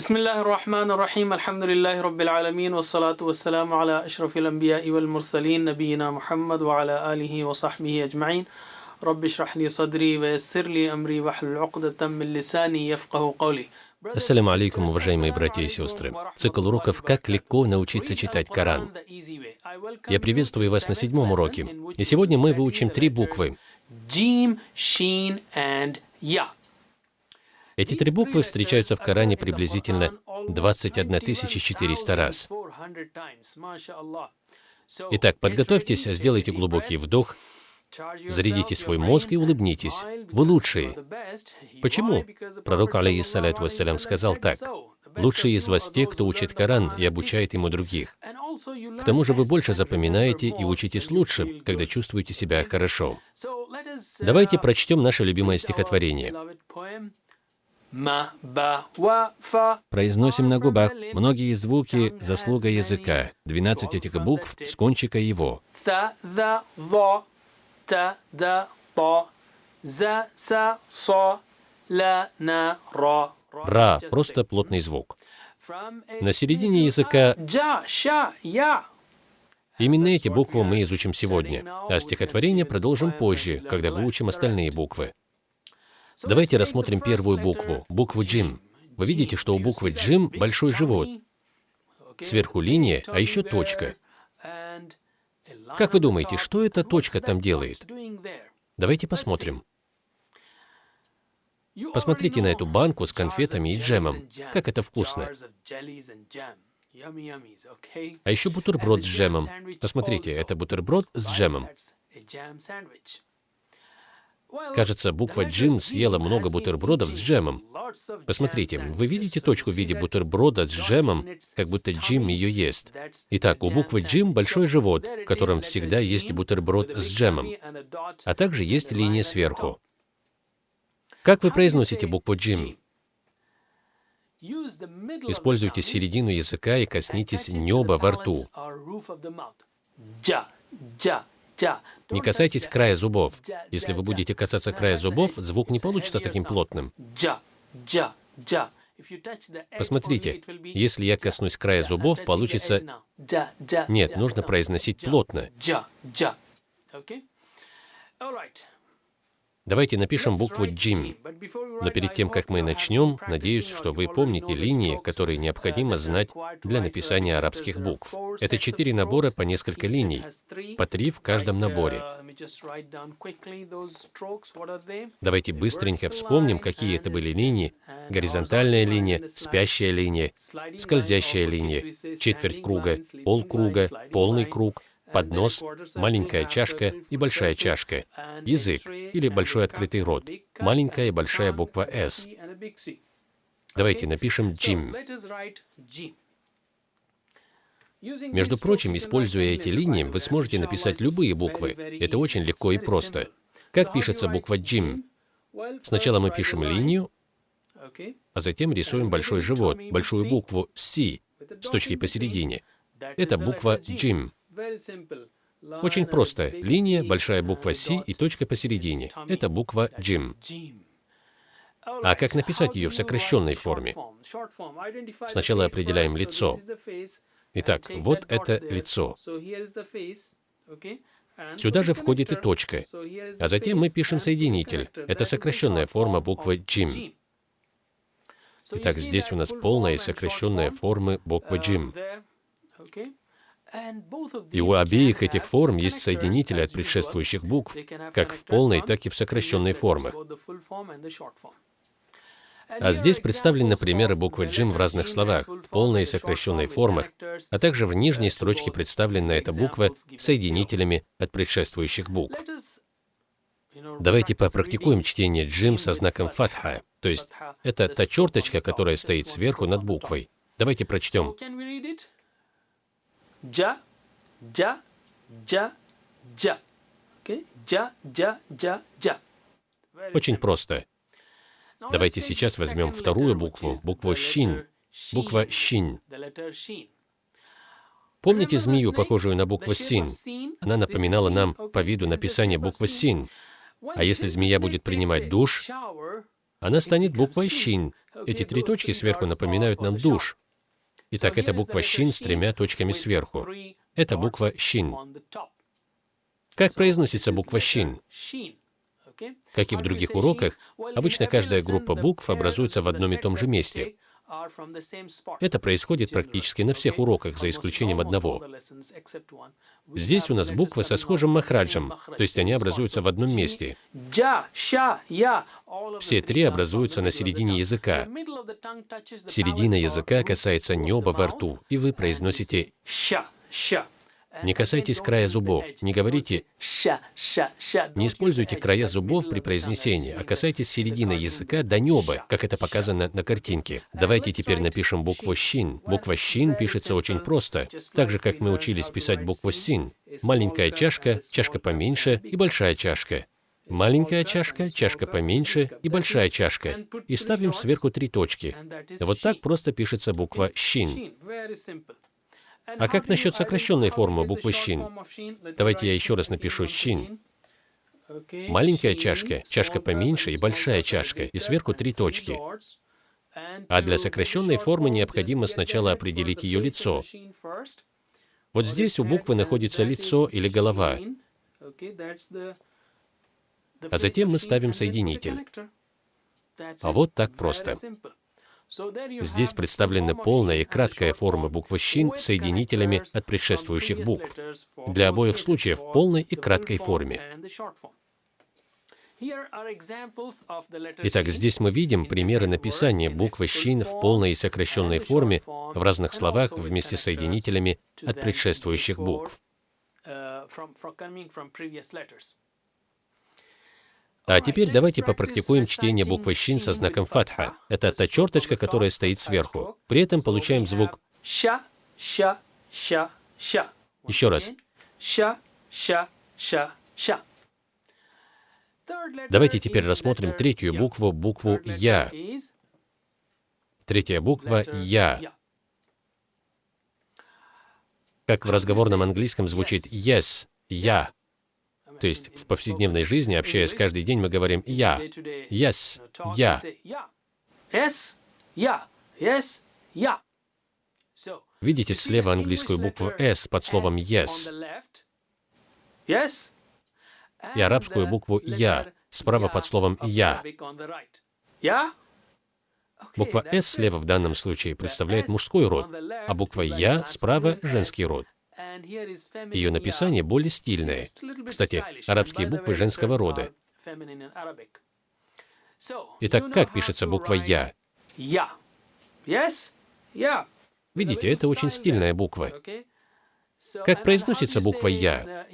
بسم الله الرحمن الرحيم الحمد لله رب العالمين والصلاة والسلام على أشرف الأنبياء والمرسلين نبينا محمد وعلى آله وصحبه أجمعين رب اشرح لي صدري ويسر لي أمري واحلل عقدة من لساني يفقه قولي Ассаляму алейкум, уважаемые братья и сестры. Цикл уроков «Как легко научиться читать Коран». Я приветствую вас на седьмом уроке. И сегодня мы выучим три буквы. Jim, Sheen and Ya. Эти три буквы встречаются в Коране приблизительно 21 400 раз. Итак, подготовьтесь, сделайте глубокий вдох, зарядите свой мозг и улыбнитесь. Вы лучшие. Почему? Пророк, алейхиссалату вассалям, сказал так. «Лучшие из вас те, кто учит Коран и обучает ему других. К тому же вы больше запоминаете и учитесь лучше, когда чувствуете себя хорошо». Давайте прочтем наше любимое стихотворение. Произносим на губах многие звуки – заслуга языка. 12 этих букв с кончика его. Ра – просто плотный звук. На середине языка именно эти буквы мы изучим сегодня, а стихотворение продолжим позже, когда выучим остальные буквы. Давайте рассмотрим первую букву, букву джим. Вы видите, что у буквы джим большой живот, сверху линия, а еще точка. Как вы думаете, что эта точка там делает? Давайте посмотрим. Посмотрите на эту банку с конфетами и джемом. Как это вкусно. А еще бутерброд с джемом. Посмотрите, это бутерброд с джемом. Кажется, буква «Джим» съела много бутербродов с джемом. Посмотрите, вы видите точку в виде бутерброда с джемом, как будто Джим ее ест. Итак, у буквы «Джим» большой живот, в котором всегда есть бутерброд с джемом, а также есть линия сверху. Как вы произносите букву «Джим»? Используйте середину языка и коснитесь неба во рту. Джа, джа, джа. Не касайтесь края зубов. Если вы будете касаться края зубов, звук не получится таким плотным. Посмотрите, если я коснусь края зубов, получится... Нет, нужно произносить плотно. Джа, джа. Okay? All right. Давайте напишем букву write «Джим». G, but before we Но перед тем, как мы начнем, надеюсь, что вы помните линии, которые необходимо знать для написания арабских букв. Это четыре набора по несколько линий, по три в каждом наборе. uh? Давайте быстренько вспомним, какие это были линии. Горизонтальная линия, спящая линия, скользящая линия, четверть круга, полкруга, полный круг, поднос, маленькая чашка и большая чашка, язык или большой открытый рот, маленькая и большая буква «С». Давайте напишем «Джим». Между прочим, используя эти линии, вы сможете написать любые буквы. Это очень легко и просто. Как пишется буква «Джим»? Сначала мы пишем линию, а затем рисуем большой живот, большую букву «С» с точкой посередине. Это буква «Джим». Очень просто. Линия, большая буква «С» и точка посередине. Это буква «Джим». А как написать ее в сокращенной форме? Сначала определяем лицо. Итак, вот это лицо. Сюда же входит и точка. А затем мы пишем соединитель. Это сокращенная форма буквы «Джим». Итак, здесь у нас полная и сокращенная формы буквы «Джим». И у обеих этих форм есть соединители от предшествующих букв, как в полной, так и в сокращенной формах. А здесь представлены примеры буквы «Джим» в разных словах, в полной и сокращенной формах, а также в нижней строчке представлена эта буква соединителями от предшествующих букв. Давайте попрактикуем чтение «Джим» со знаком фатха, то есть это та черточка, которая стоит сверху над буквой. Давайте прочтем. Джа, джа, джа, джа. Okay? Джа, джа, джа, джа. Очень просто. Давайте сейчас возьмем вторую букву, букву «щин», буква «щин». Помните змею, похожую на букву «син»? Она напоминала нам по виду написание буквы «син». А если змея будет принимать душ, она станет буквой «щин». Эти три точки сверху напоминают нам душ. Итак, это буква «щин» с тремя точками сверху. Это буква «щин». Как произносится буква «щин»? Как и в других уроках, обычно каждая группа букв образуется в одном и том же месте. Это происходит практически на всех уроках, за исключением одного. Здесь у нас буквы со схожим махраджем, то есть они образуются в одном месте. Все три образуются на середине языка. Середина языка касается неба во рту, и вы произносите «ща». Не касайтесь края зубов, не говорите Не используйте края зубов при произнесении, а касайтесь середины языка до неба, как это показано на картинке. Давайте теперь напишем букву «щин». Буква «щин» пишется очень просто, так же, как мы учились писать букву «син». Маленькая чашка, чашка поменьше и большая чашка. Маленькая чашка, чашка поменьше и большая чашка. И ставим сверху три точки. Вот так просто пишется буква «щин». А как насчет сокращенной формы буквы «щин»? Давайте я еще раз напишу «щин». Маленькая чашка, чашка поменьше и большая чашка, и сверху три точки. А для сокращенной формы необходимо сначала определить ее лицо. Вот здесь у буквы находится лицо или голова. А затем мы ставим соединитель. А вот так просто. Здесь представлены полная и краткая формы буквы «щин» с соединителями от предшествующих букв. Для обоих случаев в полной и краткой форме. Итак, здесь мы видим примеры написания буквы «щин» в полной и сокращенной форме в разных словах вместе с соединителями от предшествующих букв. А теперь давайте попрактикуем чтение буквы «щин» со знаком фатха. Это та черточка, которая стоит сверху. При этом получаем звук «ща», «ща», «ща», «ща». Еще раз. «Ща», «ща», «ща», «ща». Давайте теперь рассмотрим третью букву, букву «Я». Третья буква «Я». Как в разговорном английском звучит «yes», «я». То есть в повседневной жизни, общаясь каждый день, мы говорим «я», «yes», «я». Yes, я, yes, я. Видите слева английскую букву «s» под словом «yes» и арабскую букву «я» справа под словом «я». Буква «с» слева в данном случае представляет мужской род, а буква «я» справа — женский род. Ее написание более стильное. Кстати, арабские буквы женского рода. Итак, как пишется буква «Я»? Я. Видите, это очень стильная буква. Как произносится буква «Я»?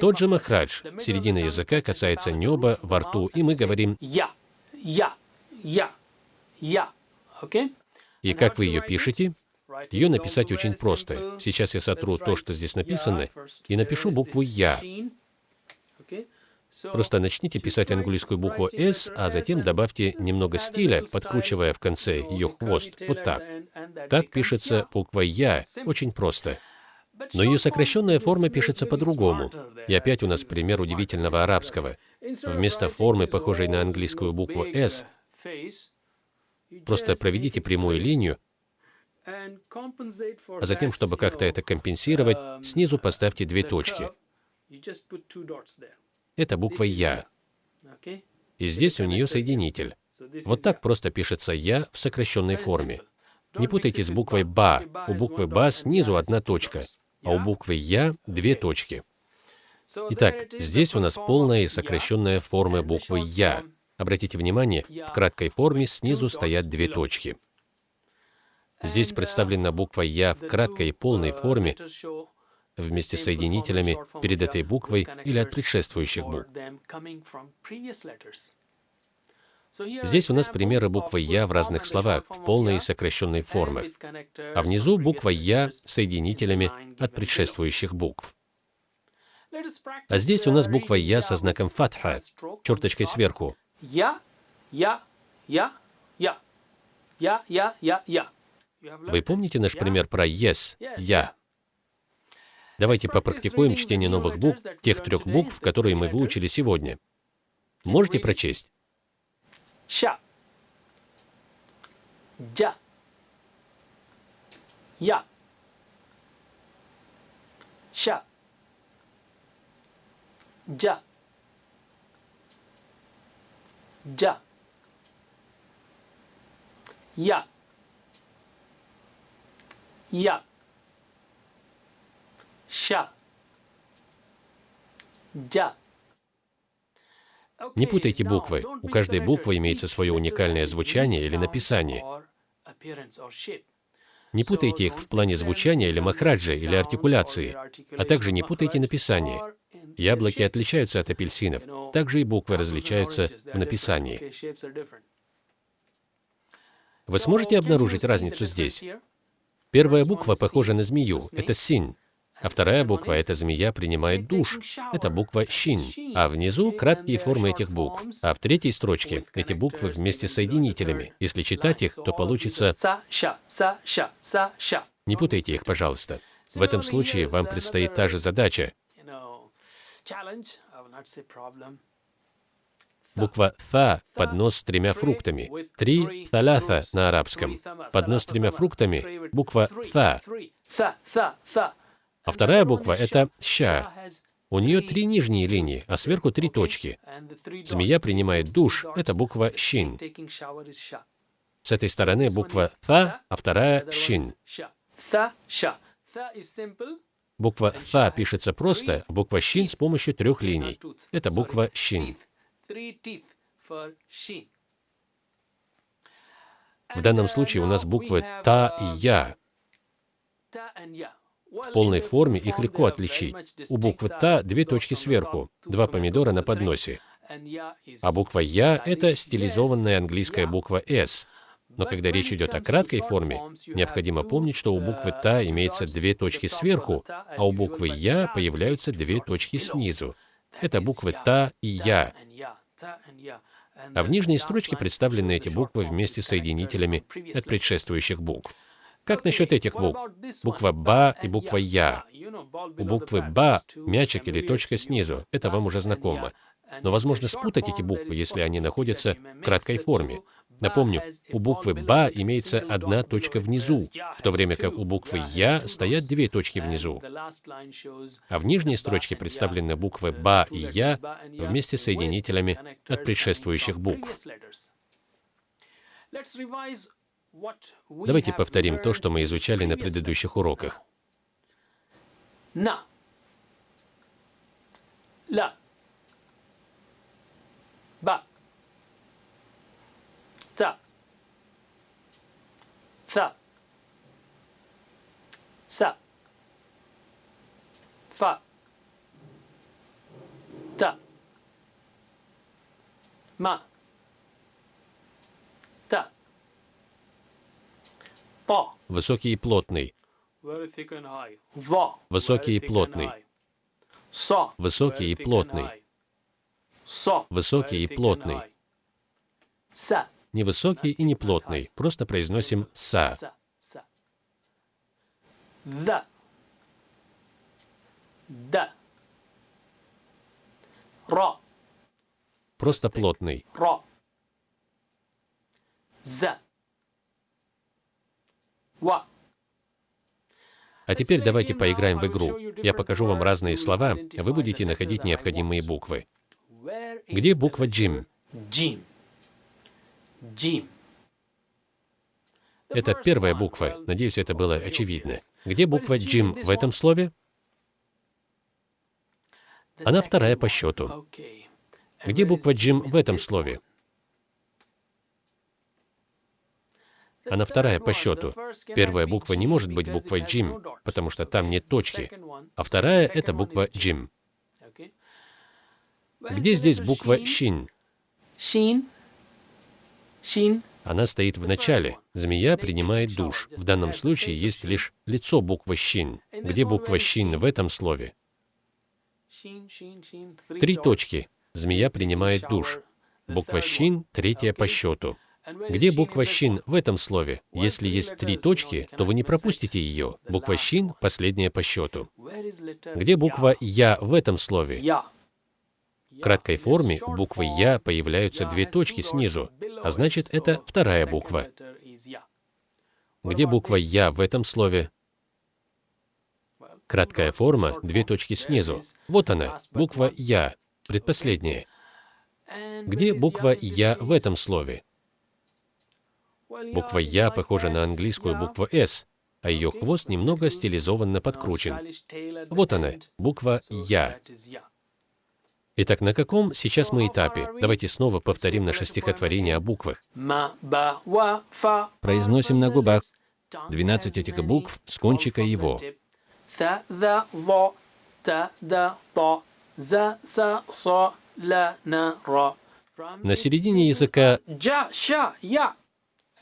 Тот же махрадж, середина языка касается неба во рту, и мы говорим «Я». Я. Я. Я. И как вы ее пишете? Ее написать очень просто. Сейчас я сотру то, что здесь написано, и напишу букву «Я». Просто начните писать английскую букву «С», а затем добавьте немного стиля, подкручивая в конце ее хвост. Вот так. Так пишется буква «Я». Очень просто. Но ее сокращенная форма пишется по-другому. И опять у нас пример удивительного арабского. Вместо формы, похожей на английскую букву «С», просто проведите прямую линию, а затем, чтобы как-то это компенсировать, снизу поставьте две точки. Это буква «Я». И здесь у нее соединитель. Вот так просто пишется «Я» в сокращенной форме. Не путайте с буквой «Ба». У буквы «Ба» снизу одна точка, а у буквы «Я» две точки. Итак, здесь у нас полная и сокращенная форма буквы «Я». Обратите внимание, в краткой форме снизу стоят две точки. Здесь представлена буква «Я» в краткой и полной форме вместе с соединителями перед этой буквой или от предшествующих букв. Здесь у нас примеры буквы «Я» в разных словах, в полной и сокращенной формах. А внизу буква «Я» соединителями от предшествующих букв. А здесь у нас буква «Я» со знаком фатха, черточкой сверху. Я, я, я, я, я, я, я, я. Вы помните наш пример про «yes» — «я»? Давайте попрактикуем чтение новых букв, тех трех букв, которые мы выучили сегодня. Можете прочесть? Ща. Ja. Я. Ша. Джа. Джа. Я. Я. Ша. Джа. Не путайте буквы. У каждой буквы имеется свое уникальное звучание или написание. Не путайте их в плане звучания или махраджа, или артикуляции, а также не путайте написание. Яблоки отличаются от апельсинов, также и буквы различаются в написании. Вы сможете обнаружить разницу здесь? Первая буква похожа на змею, это синь. А вторая буква, эта змея, принимает душ. Это буква «щин». А внизу краткие формы этих букв. А в третьей строчке эти буквы вместе с соединителями. Если читать их, то получится... Не путайте их, пожалуйста. В этом случае вам предстоит та же задача. Буква «та» — поднос с тремя фруктами. Три «талята» на арабском. Поднос с тремя фруктами — буква «та». А вторая буква — это «ща». У нее три нижние линии, а сверху три точки. Змея принимает душ — это буква «щин». С этой стороны буква «та», а вторая «щин». Буква «та» пишется просто, а буква «щин» с помощью трех линий. Это буква «щин». В данном случае у нас буквы «та» и «я». В полной форме их легко отличить. У буквы «та» две точки сверху, два помидора на подносе. А буква «я» — это стилизованная английская буква «с». Но когда речь идет о краткой форме, необходимо помнить, что у буквы «та» имеется две точки сверху, а у буквы «я» появляются две точки снизу. Это буквы «та» и «я». А в нижней строчке представлены эти буквы вместе с соединителями от предшествующих букв. Как насчет этих букв? Буква «ба» и буква «я». У буквы «ба» мячик или точка снизу. Это вам уже знакомо. Но возможно спутать эти буквы, если они находятся в краткой форме. Напомню, у буквы «ба» имеется одна точка внизу, в то время как у буквы «я» стоят две точки внизу. А в нижней строчке представлены буквы «ба» и «я» вместе с соединителями от предшествующих букв. Давайте повторим то, что мы изучали на предыдущих уроках. На. Ла. Ба. Та. Са. Са. Фа. Та. Ма. Та. По. Высокий и плотный. Во. Высокий и плотный. Со. Высокий и плотный. Со. Высокий и плотный. Са. Не высокий и не плотный. Просто произносим «са». Да. Да. Ро. Просто плотный. Ро. За. Ва. А теперь давайте поиграем в игру. Я покажу вам разные слова, вы будете находить необходимые буквы. Где буква «джим»? Джим. Джим. Это первая буква. Надеюсь, это было очевидно. Где буква «джим» в этом слове? Она вторая по счету. Где буква «джим» в этом слове? Она вторая по счету. Первая буква не может быть буквой «джим», потому что там нет точки. А вторая — это буква «джим». Где здесь буква «щин»? Шин. Она стоит в начале. Змея принимает душ. В данном случае есть лишь лицо буквы «щин». Где буква «щин» в этом слове? Три точки. Змея принимает душ. Буква «щин» третья по счету. Где буква «щин» в этом слове? Если есть три точки, то вы не пропустите ее. Буква «щин» последняя по счету. Где буква «я» в этом слове? Краткой форме у буквы «я» появляются две точки снизу, а значит, это вторая буква. Где буква «я» в этом слове? Краткая форма, две точки снизу. Вот она, буква «я», предпоследняя. Где буква «я» в этом слове? Буква «я» похожа на английскую букву «с», а ее хвост немного стилизованно подкручен. Вот она, буква «я». Итак, на каком сейчас мы этапе? Давайте снова повторим наше стихотворение о буквах. Произносим на губах 12 этих букв с кончика его. На середине языка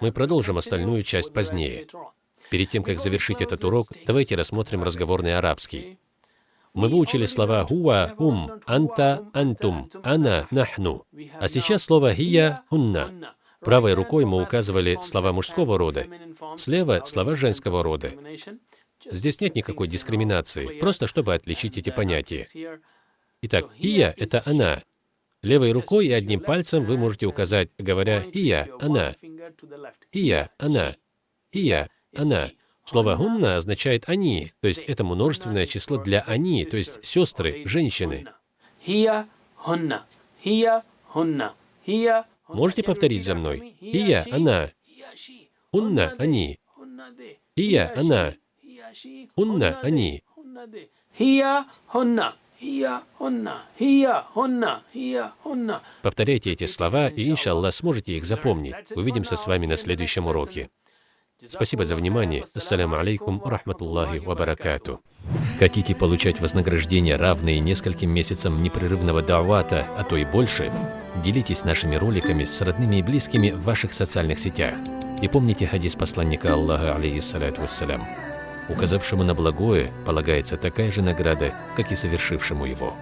мы продолжим остальную часть позднее. Перед тем, как завершить этот урок, давайте рассмотрим разговорный арабский. Мы выучили слова «хуа», «ум», «анта», «антум», «ана», «нахну». А сейчас слово «хия», «хунна». Правой рукой мы указывали слова мужского рода, слева — слова женского рода. Здесь нет никакой дискриминации, просто чтобы отличить эти понятия. Итак, «ия» — это «она». Левой рукой и одним пальцем вы можете указать, говоря «ия», «она», «ия», «она», «ия», «она». Слово «гунна» означает «они», то есть это множественное число для «они», то есть сестры, женщины. Можете повторить за мной? «Ия», «она», «унна», «они», «ия», «она», «унна», «они». Повторяйте эти слова, и, иншаллах, сможете их запомнить. Увидимся с вами на следующем уроке. Спасибо за внимание. Ассаляму алейкум рахматуллахи ва баракату. Хотите получать вознаграждение, равные нескольким месяцам непрерывного давата, а то и больше? Делитесь нашими роликами с родными и близкими в ваших социальных сетях. И помните хадис посланника Аллаха, алейхиссалату вассалям. Указавшему на благое полагается такая же награда, как и совершившему его.